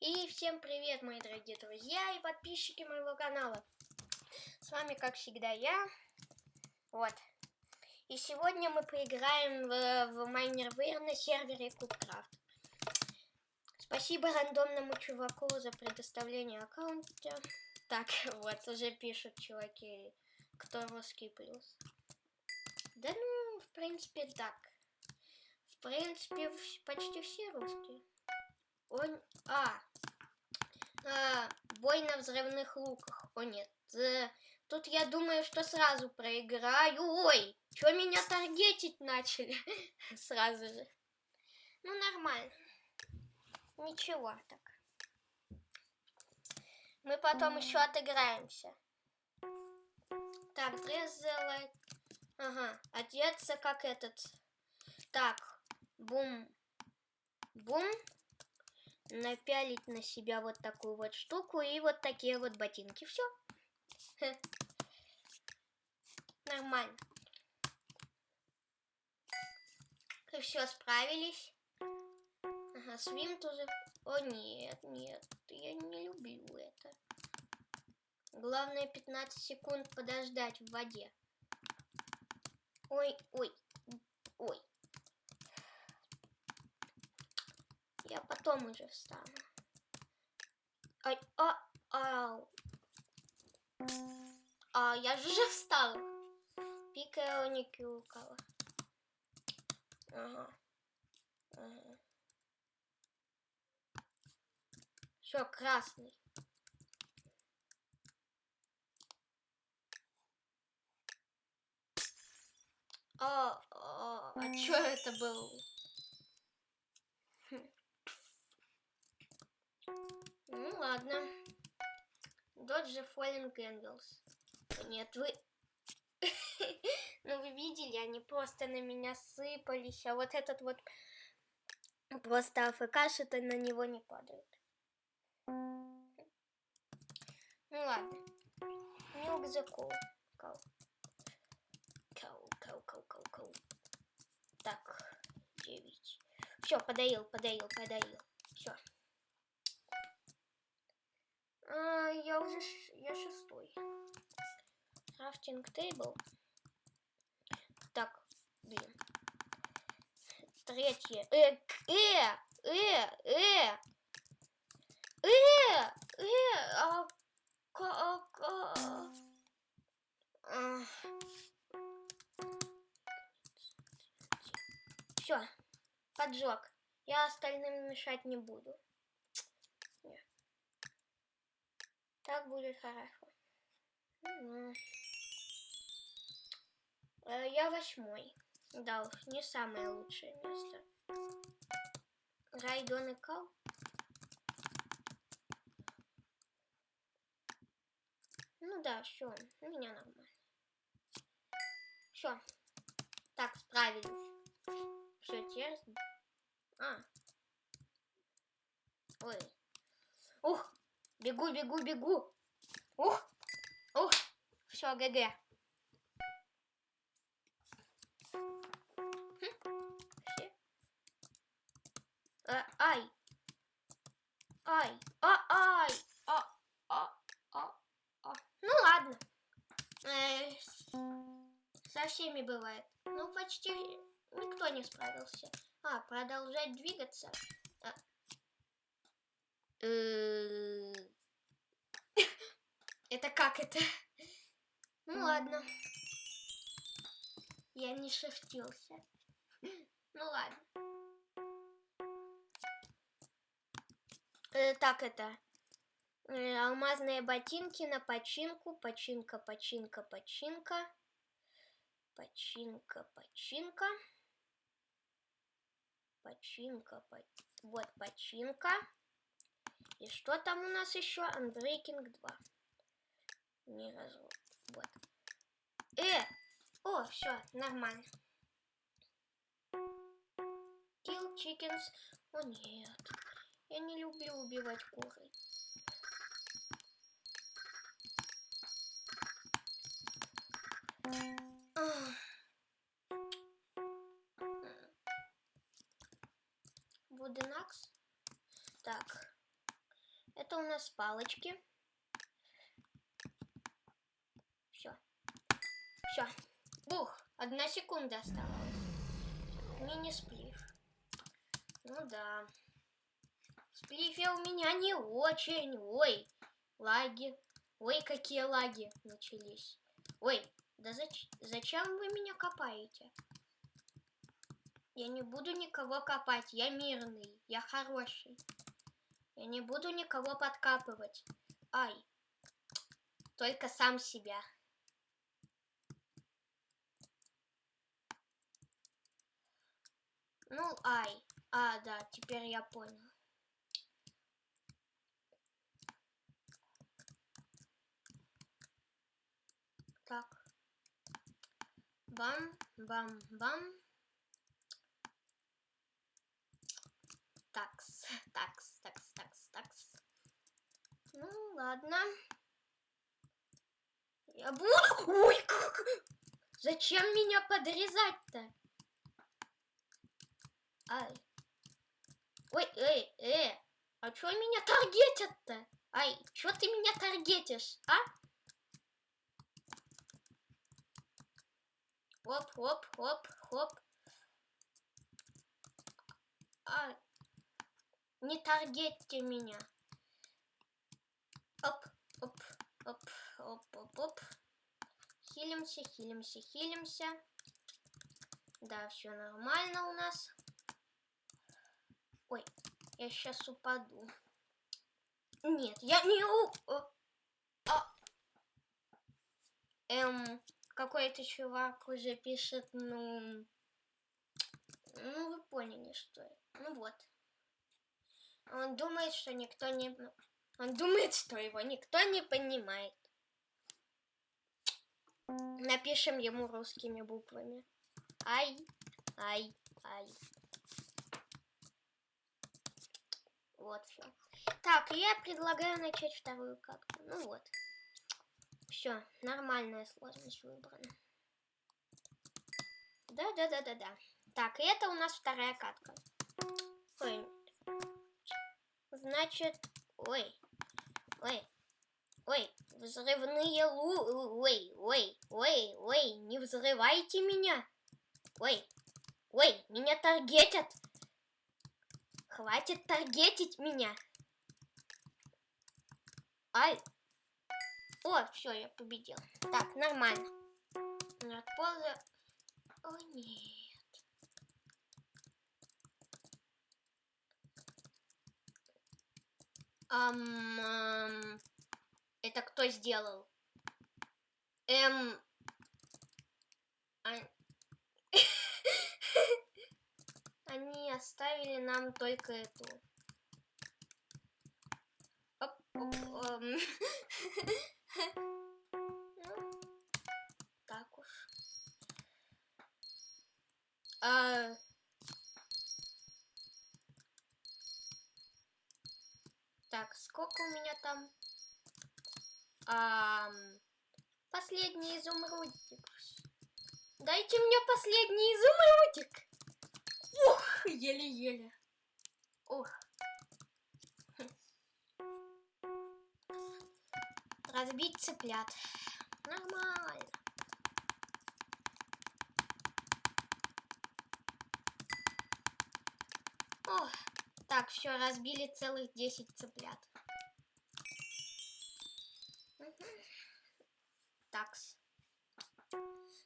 И всем привет, мои дорогие друзья и подписчики моего канала. С вами, как всегда, я. Вот. И сегодня мы поиграем в, в Майнервейр на сервере Кубкрафт. Спасибо рандомному чуваку за предоставление аккаунта. Так, вот, уже пишут чуваки, кто русский плюс. Да ну, в принципе, так. В принципе, почти все русские. Он... А, а, бой на взрывных луках. О нет, э, тут я думаю, что сразу проиграю. Ой, что меня таргетить начали сразу же. Ну, нормально. Ничего так. Мы потом еще отыграемся. Так, дрезелайт. Ага, одеться как этот. Так, бум. Бум напялить на себя вот такую вот штуку и вот такие вот ботинки. Все. Нормально. И все, справились. Ага, свим тоже. О, нет, нет, я не люблю это. Главное 15 секунд подождать в воде. Ой, ой, ой. Я потом уже встану. Ай, а, ау. А, я же уже встала. Пика не кюкала. Ага. ага. Все, красный. А, а, а что это было? Хм. Ну ладно. Dodge Falling Angels. Нет, вы... ну вы видели, они просто на меня сыпались, а вот этот вот просто АФК-то на него не падает. Ну ладно. Milk the cow. Cow. Cow, cow, cow, cow, cow. Так, 9. Все, подоил, подоил, подоил. Все. А, я уже я шестой. Крафтинг тейбл. Так, блин. Третье. Э, э, э, э. Э, э, а, как, а, а. Все, поджог. Я остальным мешать не буду. Так будет хорошо. Э, я восьмой. Да уж, не самое лучшее место. Райдон и Кал. Ну да, все, у меня нормально. Все. Так, справились. Все честно. А. Ой. Ух, Бегу, бегу, бегу. Ух, ух. Все, ГГ. Все. А, ай. Ай. А, ай. А, а, а, а. Ну ладно. Э, со всеми бывает. Ну, почти никто не справился. А, продолжать двигаться. А, Э, это как это? Ну ладно. Я не шифтился. Ну ладно. Э, так это. Э, алмазные ботинки на починку. Починка, починка, починка. Починка, починка. Починка, по... вот починка. И что там у нас еще? Unbreaking 2. Не развод. Вот. Э! О, все, нормально. Kill chickens. О, нет. Я не люблю убивать куры. Вуденакс. Так. Это у нас палочки. Все. Все. Бух. Одна секунда осталась. Мини-сплив. Ну да. Сплифе у меня не очень. Ой, лаги. Ой, какие лаги начались. Ой, да зач зачем вы меня копаете? Я не буду никого копать, я мирный, я хороший. Я не буду никого подкапывать. Ай, только сам себя. Ну, ай. А, да, теперь я понял. Так. Бам, бам, бам. Такс, такс, такс, такс, такс. Ну, ладно. Я буду... Ой, как... Зачем меня подрезать-то? Ай. Ой, эй, эй. А чё меня таргетят-то? Ай, чё ты меня таргетишь, а? Хоп, хоп, хоп, хоп. Ай. Не таргетьте меня. Оп, оп, оп, оп, оп, оп. Хилимся, хилимся, хилимся. Да, все нормально у нас. Я сейчас упаду. Нет, я не у... А... Эм, какой-то чувак уже пишет, ну... Ну, вы поняли, что это. Ну вот. Он думает, что никто не... Он думает, что его никто не понимает. Напишем ему русскими буквами. Ай, ай, ай. Вот все. Так, я предлагаю начать вторую катку. Ну вот. Все, нормальная сложность выбрана. Да-да-да-да-да. Так, и это у нас вторая катка. Ой, Значит, ой, ой, ой, взрывные лу... Ой, ой, ой, ой, не взрывайте меня. Ой, ой, меня таргетят. Хватит таргетить меня. Ай. О, все, я победил. Так, нормально. От полза... О, нет. Ам, ам, это кто сделал? Эм... А... Они оставили нам только эту. Эм. ну, так уж. А... Так, сколько у меня там? А, последний изумрудик. Дайте мне последний изумрудик. Ух, еле-еле. Ух. Разбить цыплят. Нормально. Ох. Так, все, разбили целых 10 цыплят. Такс.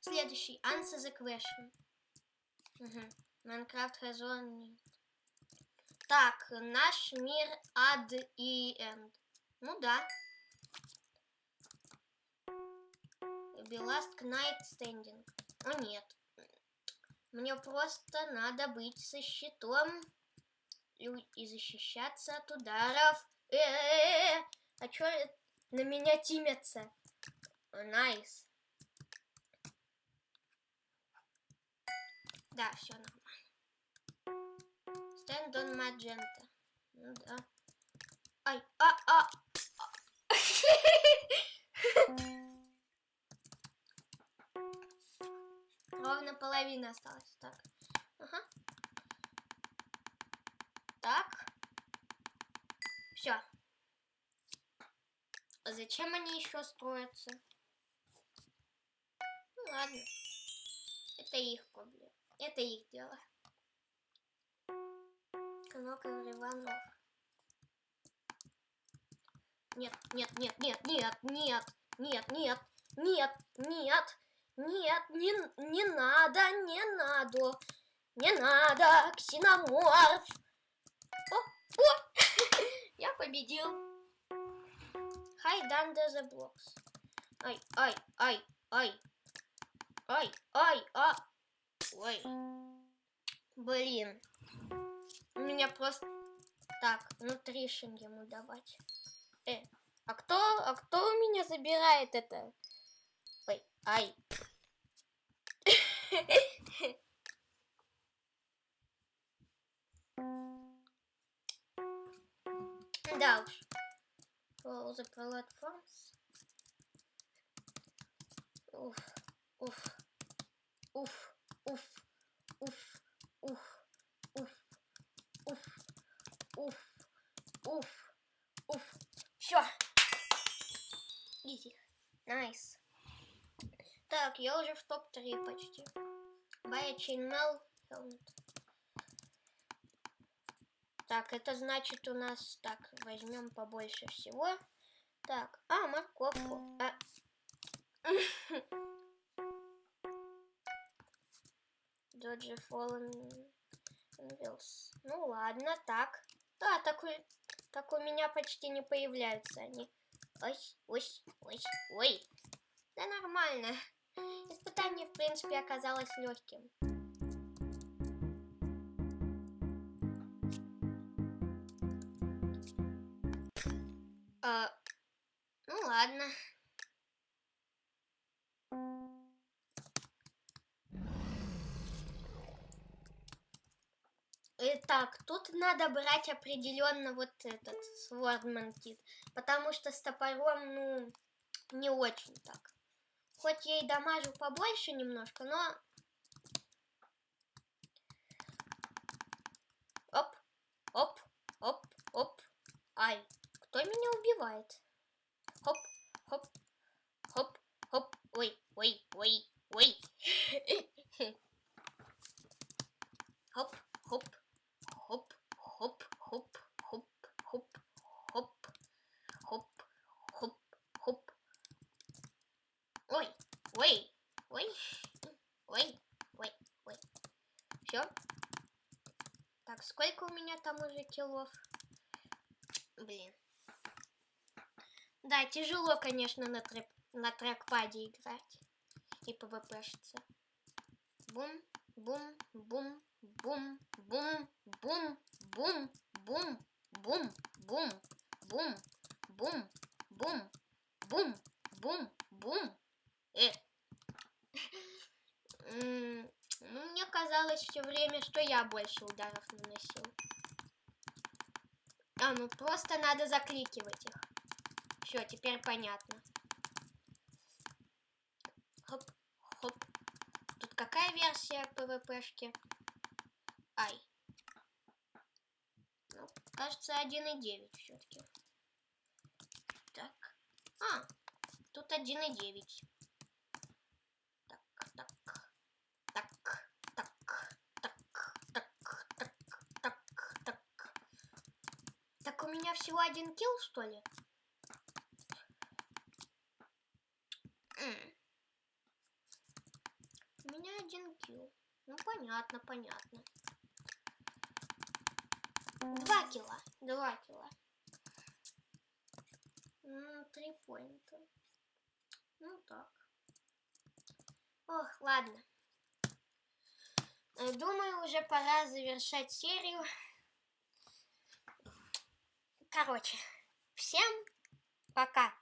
Следующий. Answer the question. Угу. Has one... Так, наш мир ад и энд. Ну да. Last night standing. О нет. Мне просто надо быть со щитом и защищаться от ударов. Э -э -э а чё на меня тимятся? Nice. Да, все нормально. Stand on magenta. Ну да. Ай, а, а. Ровно половина осталась. Так. Ага. Так. Все. А зачем они еще строятся? Ну ладно. Это их проблема. Это их дело. Канал Иванов. Нет, нет, нет, нет, нет, нет, нет, нет, нет, нет, нет, не, не надо, не надо, не надо, ксеноморф. О, о, я победил. Hide under the blocks. Ай, ай, ай, ай, ай, ай, а, ой. Блин. У меня просто... Так, внутри ему давать. Э, а кто, а кто у меня забирает это? Ой, ай. Да уж. Уф, уф, уф, уф, уф, уф, уф, уф, уф, уф, уф. Все. Easy. Nice. Так, я уже в топ-3 почти. Buy chainmail. Так, это значит у нас... Так, возьмем побольше всего. Так, а, морковку. А. Dodge Fallen Wheels. Ну ладно, так. Да, такой так у меня почти не появляются они. Ой, ой, ой, ой. Да нормально. Испытание, в принципе, оказалось легким. А, ну ладно. Итак, тут надо брать определенно вот этот Swordman Kit, потому что с топором, ну, не очень так. Хоть я и дамажу побольше немножко, но... Оп, оп, оп, оп. Ай, кто меня убивает? Хоп, хоп, хоп, хоп. Ой, ой, ой, ой. Хоп хоп, хоп, хоп, хоп, хоп, хоп, хоп, хоп, хоп. Ой, ой, ой, ой, ой, ой. Все. Так, сколько у меня там уже килов? Блин. Да, тяжело, конечно, на, трек, на трекпаде играть и пвпшиться. Бум, бум, бум, бум, бум, бум, бум, бум, бум, бум, бум, бум, бум, бум, бум, бум. Э. Ну, мне казалось все время, что я больше ударов наносил. А, ну просто надо закликивать их. Все, теперь понятно. Хоп, хоп. Тут какая версия ПВПшки? Ай. Ну, кажется, 1,9 все-таки. Так. А, тут 1,9. Всего один килл, что ли? У меня один килл. Ну, понятно, понятно. Два кило. Два кило. Ну, три поинта. Ну, так. Ох, ладно. Э, думаю, уже пора завершать серию. Короче, всем пока.